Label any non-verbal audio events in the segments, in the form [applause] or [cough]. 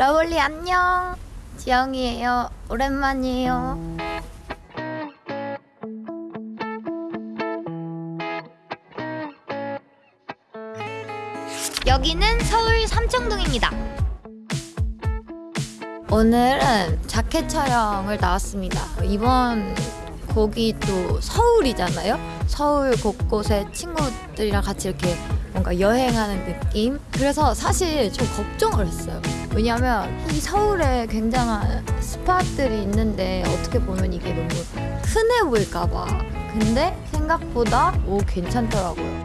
러블리 안녕. 지영이에요. 오랜만이에요. 여기는 서울 삼청동입니다. 오늘은 자켓 촬영을 나왔습니다. 이번 곡이 또 서울이잖아요. 서울 곳곳에 친구들이랑 같이 이렇게 뭔가 여행하는 느낌. 그래서 사실 좀 걱정을 했어요. 왜냐면 이 서울에 굉장한 spot들이 있는데 어떻게 보면 이게 너무 흔해 보일까봐. 근데 생각보다 오 괜찮더라고요.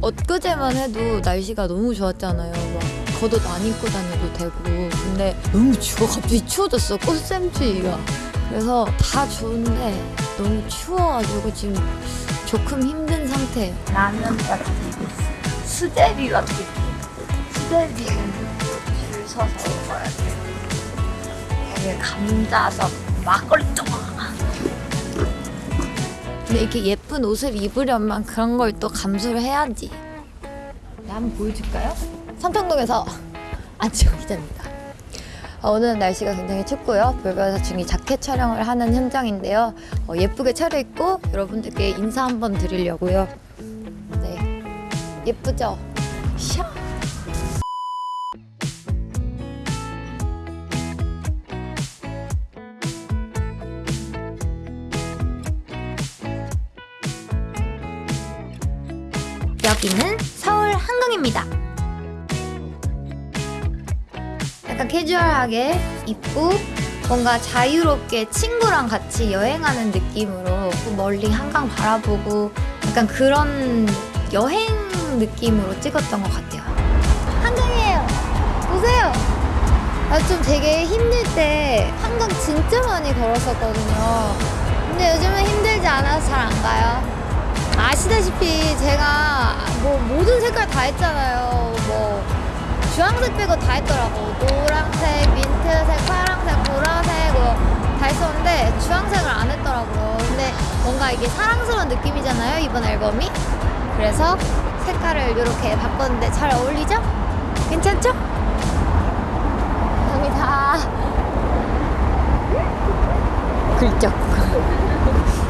엊그제만 해도 날씨가 너무 좋았잖아요. 막 겉옷 안 입고 다녀도 되고. 근데 너무 추워. 갑자기 추워졌어. 꽃샘추위가. 그래서 다 좋은데 너무 추워가지고 지금 조금 힘든 상태예요. 라면 같은 수제비 같은 수 줄 서서 먹어야 돼. 여기 감자전 막걸리 쪼아. 근데 이렇게 예쁜 옷을 입으려면 그런 걸 또 감수를 해야지. 네, 한번 보여줄까요? 삼청동에서 [laughs] 안지영 기자입니다. 어, 오늘은 날씨가 굉장히 춥고요. 불가사 중이 자켓 촬영을 하는 현장인데요. 어, 예쁘게 차려입고 여러분들께 인사 한번 드리려고요. 네, 예쁘죠? 샤. 여기는 서울 한강입니다. 약간 캐주얼하게 입고 뭔가 자유롭게 친구랑 같이 여행하는 느낌으로 또 멀리 한강 바라보고 약간 그런 여행 느낌으로 찍었던 것 같아요. 한강이에요. 보세요. 아, 좀 되게 힘들 때 한강 진짜 많이 걸었었거든요. 근데 요즘은 힘들지 않아서 잘 안 가요. 아시다시피 제가 뭐 모든 색깔 다 했잖아요. 뭐 주황색 빼고 다 했더라고. 노란색, 민트색, 파란색, 보라색 뭐 다 했었는데 주황색을 안 했더라고요. 근데 뭔가 이게 사랑스러운 느낌이잖아요. 이번 앨범이. 그래서 색깔을 이렇게 바꿨는데 잘 어울리죠? 괜찮죠? 감사합니다. 긁적.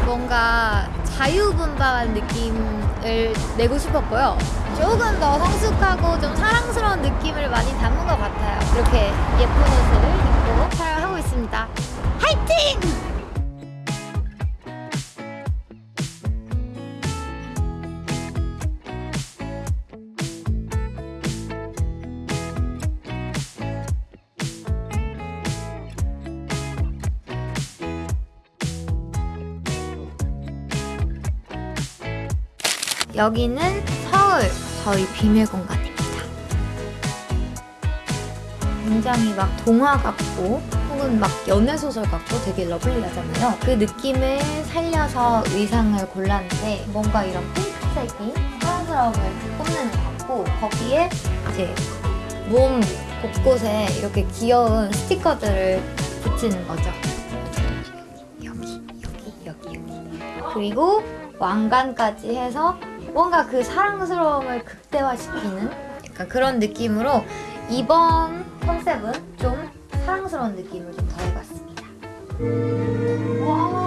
뭔가 자유분방한 느낌을 내고 싶었고요. 조금 더 성숙하고 좀 사랑스러운 느낌을 많이 담은 것 같아요. 이렇게 예쁜 여기는 서울 저희 비밀 공간입니다. 굉장히 막 동화 같고 혹은 막 연애 소설 같고 되게 러블리하잖아요. 그 느낌을 살려서 의상을 골랐는데 뭔가 이런 핑크색이 사랑스러움을 뽐내는 것 같고 거기에 이제 몸 곳곳에 이렇게 귀여운 스티커들을 붙이는 거죠. 여기 여기 여기 여기 그리고 왕관까지 해서 뭔가 그 사랑스러움을 극대화시키는 약간 그런 느낌으로 이번 컨셉은 좀 사랑스러운 느낌을 좀 더해봤습니다. 와.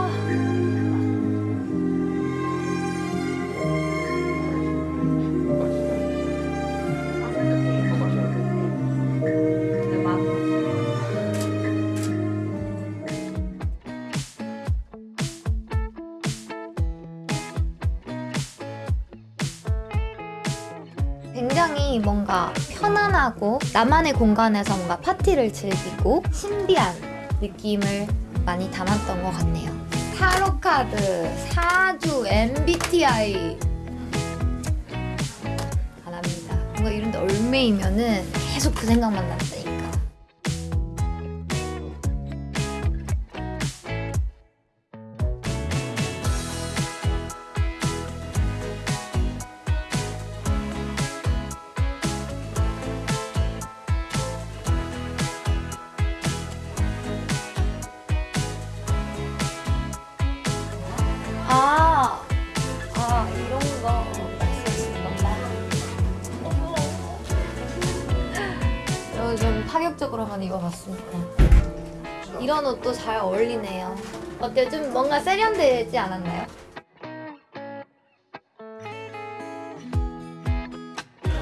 뭔가 편안하고 나만의 공간에서 뭔가 파티를 즐기고 신비한 느낌을 많이 담았던 것 같네요. 타로 카드, 사주, MBTI 안 합니다. 뭔가 이런데 얼매이면은 계속 그 생각만 난다니까. 좀 파격적으로 한번 입어봤습니다. 이런 옷도 잘 어울리네요. 어때요? 좀 뭔가 세련되지 않았나요?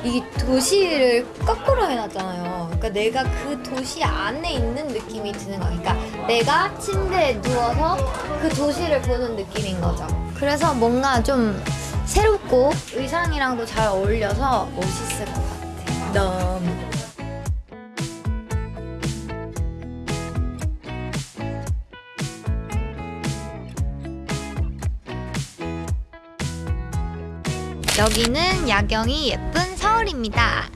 이게 도시를 거꾸로 해놨잖아요. 그러니까 내가 그 도시 안에 있는 느낌이 드는 거야. 그러니까 내가 침대에 누워서 그 도시를 보는 느낌인 거죠. 그래서 뭔가 좀 새롭고 의상이랑도 잘 어울려서 멋있을 것 같아. 너무. 여기는 야경이 예쁜 서울입니다.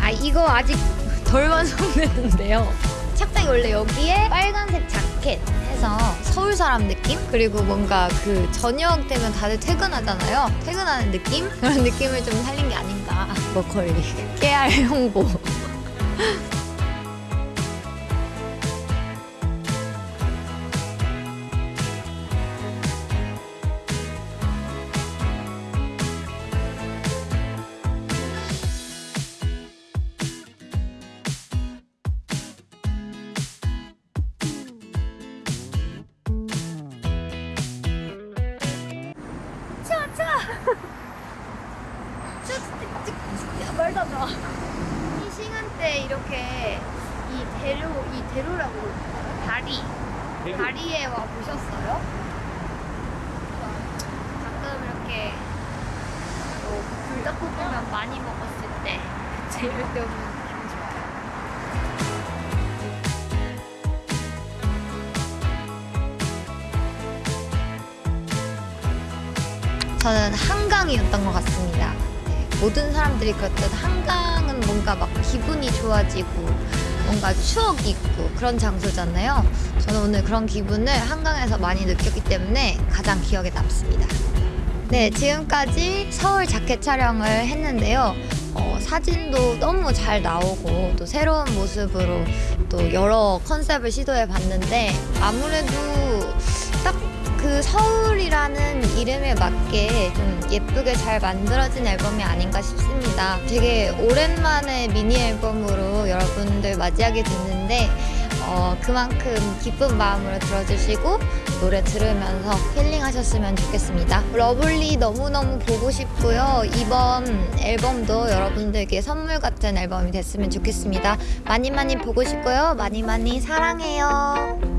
아 이거 아직 [laughs] 덜 완성됐는데요. 착장이 원래 여기에 빨간색 자켓 해서 서울 사람 느낌 그리고 뭔가 그 저녁 되면 다들 퇴근하잖아요. 퇴근하는 느낌 그런 느낌을 좀 살린 게 아닌가. [laughs] 머컬리 깨알 홍보. 이 시간대 이렇게 이 대로 이 대로라고 그러나요? 다리 다리에 와 보셨어요? 가끔 이렇게 뭐 불닭볶음면 많이 먹었을 때 제일 때 오면 기분 좋아요. 저는 한강이었던 것 같습니다. 네, 모든 사람들이 그렇듯 한강은 뭔가 막 기분이 좋아지고 뭔가 추억이 있고 그런 장소잖아요. 저는 오늘 그런 기분을 한강에서 많이 느꼈기 때문에 가장 기억에 남습니다. 네, 지금까지 서울 자켓 촬영을 했는데요. 어, 사진도 너무 잘 나오고 또 새로운 모습으로 또 여러 컨셉을 시도해 봤는데 아무래도 딱 그 서울이라는 이름에 맞게 좀 예쁘게 잘 만들어진 앨범이 아닌가 싶습니다. 되게 오랜만에 미니 앨범으로 여러분들 맞이하게 됐는데 어, 그만큼 기쁜 마음으로 들어주시고 노래 들으면서 힐링하셨으면 좋겠습니다. 러블리 너무너무 보고 싶고요. 이번 앨범도 여러분들께 선물 같은 앨범이 됐으면 좋겠습니다. 많이 많이 보고 싶고요. 많이 많이 사랑해요.